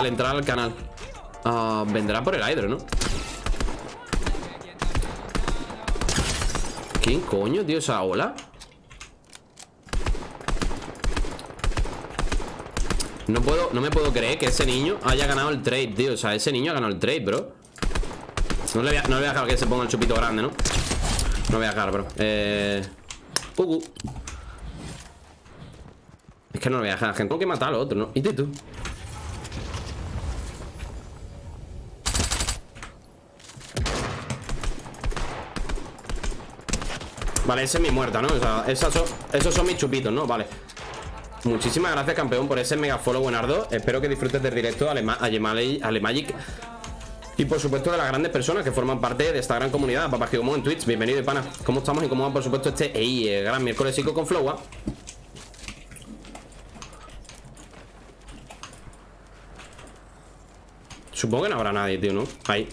al entrar al canal. Ah, vendrá por el hydro, ¿no? ¿Quién coño, tío, esa ola? No puedo, no me puedo creer que ese niño haya ganado el trade, tío O sea, ese niño ha ganado el trade, bro No le voy a, dejar que se ponga el chupito grande, ¿no? No voy a dejar, bro Eh... Uh. Es que no lo voy a dejar, gente Tengo que matar al otro, ¿no? ¿Y tú? Vale, esa es mi muerta, ¿no? O sea, esos son mis chupitos, ¿no? Vale Muchísimas gracias, campeón, por ese mega follow, buenardo Espero que disfrutes del directo a Alemagic y por supuesto de las grandes personas que forman parte de esta gran comunidad Papá como en Twitch, bienvenido pana ¿Cómo estamos y cómo va por supuesto este ey, eh, gran miércoles con Flowa? Supongo que no habrá nadie, tío, ¿no? Ahí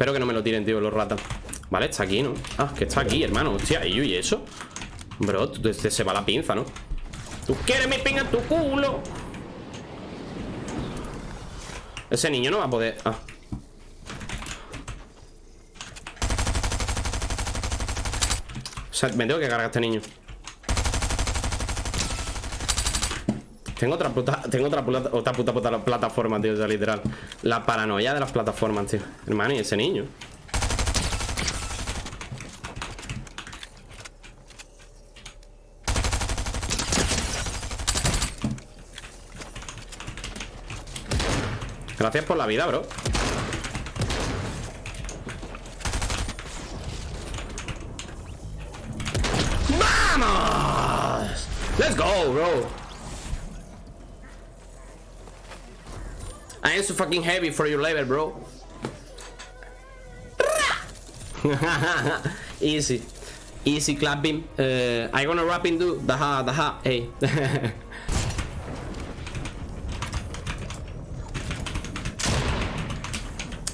Espero que no me lo tiren, tío, los ratas Vale, está aquí, ¿no? Ah, que está aquí, hermano Hostia, ¿y, eso? Bro, se va la pinza, ¿no? ¿Tú quieres mi pinga tu culo? Ese niño no va a poder... Ah O sea, me tengo que cargar a este niño Tengo otra puta, tengo otra puta, otra puta, puta plataforma, tío, o sea, literal. La paranoia de las plataformas, tío. Hermano, y ese niño. Gracias por la vida, bro. ¡Vamos! Let's go, bro I am so fucking heavy for your level, bro. Easy. Easy clapping. Uh, I gonna rapping do. Daha, daha, hey.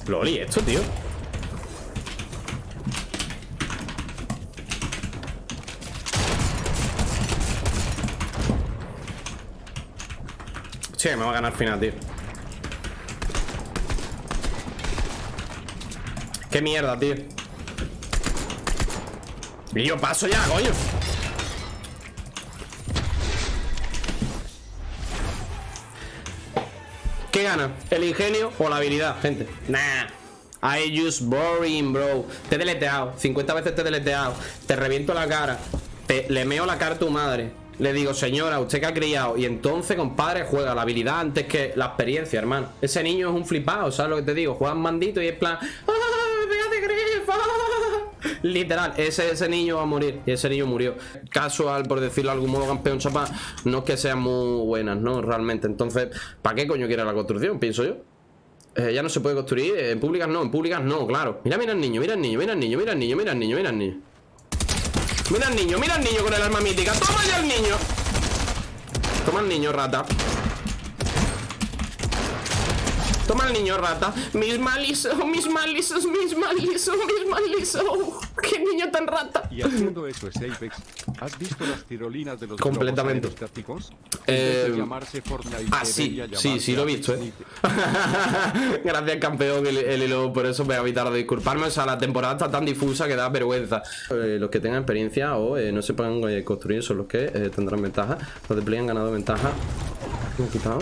Loli, esto, tío. Che, me va a ganar final, tío Qué mierda, tío. Yo paso ya, coño. ¿Qué gana? ¿El ingenio o la habilidad, gente? Nah. I use boring, bro. Te he deleteado. 50 veces te he deleteado. Te reviento la cara. Te, Le meo la cara a tu madre. Le digo, señora, usted que ha criado Y entonces, compadre, juega la habilidad antes que la experiencia, hermano. Ese niño es un flipado, ¿sabes lo que te digo? Juega mandito y es plan ¡Ah, Literal, ese, ese niño va a morir Y ese niño murió. Casual, por decirlo de algún modo, campeón chapa No es que sean muy buenas, ¿no? Realmente Entonces, ¿para qué coño quiere la construcción? Pienso yo. Eh, ya no se puede construir, en públicas no, en públicas no, claro. Mira, mira el niño, mira el niño, mira el niño, mira el niño, mira el niño, mira el niño. Mira el niño, mira el niño con el arma mítica. Toma ya el niño. Toma el niño, rata Toma el niño, rata Mis malisos, mis malisos, mis malisos, mis malisos ¡Qué niño tan rata! Y haciendo eso es Apex. ¿Has visto las tirolinas de los Completamente. Eh... ah, sí, sí, sí lo he visto, eh. Gracias, campeón, el, el hilo, por eso me ha evitado de disculparme. O sea, la temporada está tan difusa que da vergüenza. Eh, los que tengan experiencia o eh, no sepan eh, construir son los que eh, tendrán ventaja. Los de Play han ganado ventaja. ¿Me he quitado?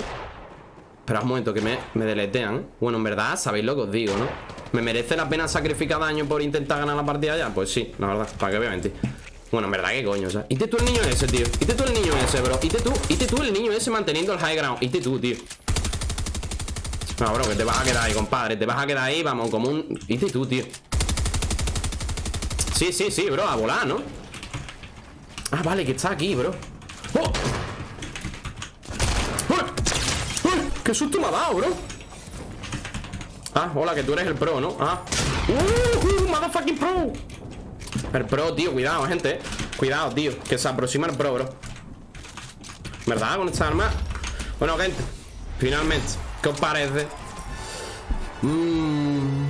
Espera un momento, que me, me deletean Bueno, en verdad, sabéis lo que os digo, ¿no? ¿Me merece la pena sacrificar daño por intentar ganar la partida ya? Pues sí, la verdad, para que obviamente Bueno, en verdad, ¿qué coño? O sea, ¿y tú el niño ese, tío? ¿Y tú el niño ese, bro? ¿Y tú? ¿Y tú el niño ese manteniendo el high ground? ¿Y tú, tío? No, bro, que te vas a quedar ahí, compadre Te vas a quedar ahí, vamos, como un... ¿Y tú, tío? Sí, sí, sí, bro, a volar, ¿no? Ah, vale, que está aquí, bro ¡Oh! ¡Qué susto me ha dado, bro! Ah, hola, que tú eres el pro, ¿no? Ah ¡Uh! uh ¡Motherfucking pro! El pro, tío, cuidado, gente Cuidado, tío, que se aproxima el pro, bro ¿Verdad? Con esta arma Bueno, gente Finalmente ¿Qué os parece? Mmm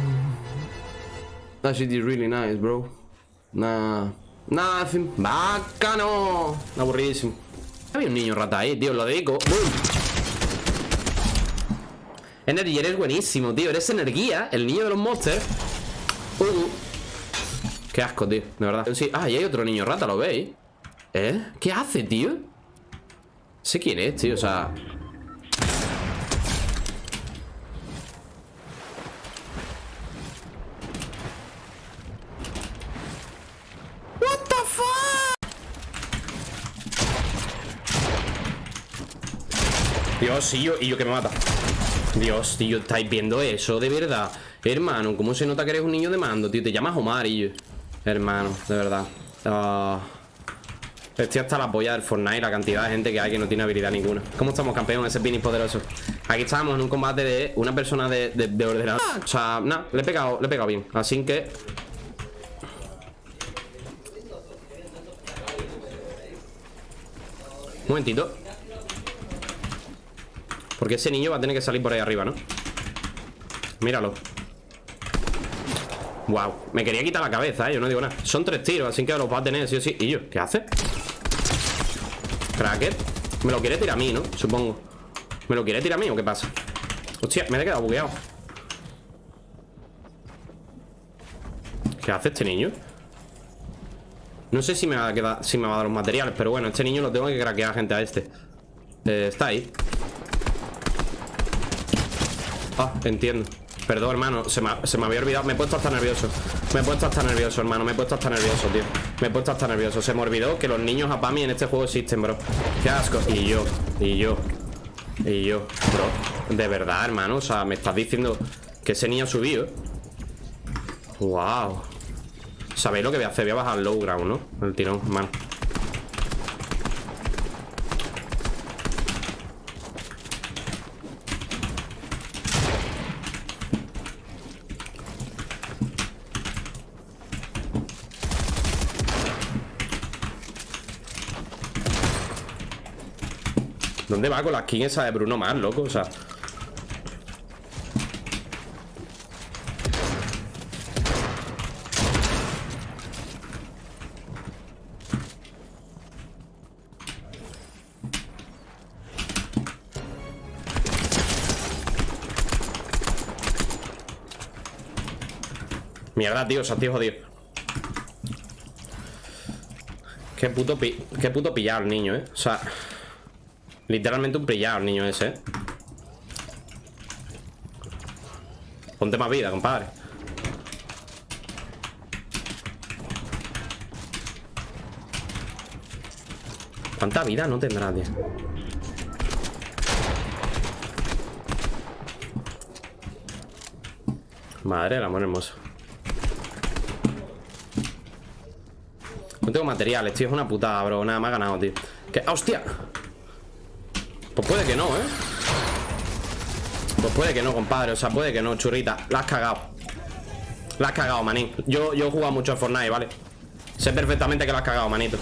That shit is really nice, bro Nah Nada, bacano. Aburridísimo. Había un niño rata ahí, tío, lo dedico. Energy, eres buenísimo, tío. Eres energía, el niño de los monsters. Uh. Qué asco, tío, de verdad. Ah, y hay otro niño rata, ¿lo veis? ¿Eh? ¿Qué hace, tío? Sé quién es, tío, o sea... Dios, y yo, y yo que me mata Dios, tío, ¿estáis viendo eso? De verdad. Hermano, ¿cómo se nota que eres un niño de mando, tío? Te llamas Omar y yo. Hermano, de verdad. Uh... Estoy hasta la polla del Fortnite La cantidad de gente que hay que no tiene habilidad ninguna. ¿Cómo estamos, campeón? Ese Pini poderoso Aquí estamos en un combate de una persona de, de, O sea, nada, le he pegado, le he pegado bien. Así que... Un momentito Porque ese niño va a tener que salir por ahí arriba, ¿no? Míralo Wow, me quería quitar la cabeza, ¿eh? yo no digo nada Son tres tiros, así que los va a tener sí o sí ¿Y yo? ¿Qué hace? Cracker Me lo quiere tirar a mí, ¿no? Supongo ¿Me lo quiere tirar a mí o qué pasa? Hostia, me he quedado bugueado ¿Qué hace este niño? No sé si me va a si me va a dar los materiales Pero bueno, este niño lo tengo que craquear gente a este eh, Está ahí Ah, entiendo. Perdón, hermano, se me, se me había olvidado. Me he puesto hasta nervioso. Me he puesto hasta nervioso, hermano Me he puesto hasta nervioso, tío. Me he puesto hasta nervioso. Se me olvidó que los niños a Pami en este juego existen, bro. Qué asco. Y yo, y yo Y yo, bro. De verdad, hermano O sea, me estás diciendo Que ese niño ha subido. Wow ¿Sabéis lo que voy a hacer? Voy a bajar low ground, ¿no? El tirón, hermano ¿Dónde va con la skin esa de Bruno más, loco? O sea... Mierda, tío, o sea, tío jodido Qué puto, qué puto pillado el niño, eh O sea... Literalmente un brillado el niño ese. Ponte más vida, compadre ¿Cuánta vida no tendrá, tío? Madre el amor hermoso No tengo materiales, tío, es una putada, bro Nada, me ha ganado, tío ¿Qué? ¡Hostia! Pues puede que no, ¿eh? Pues puede que no, compadre. O sea, puede que no, churrita. La has cagado La has cagado, manín. Yo, yo he jugado mucho en Fortnite, ¿vale? Sé perfectamente que la has cagado, manito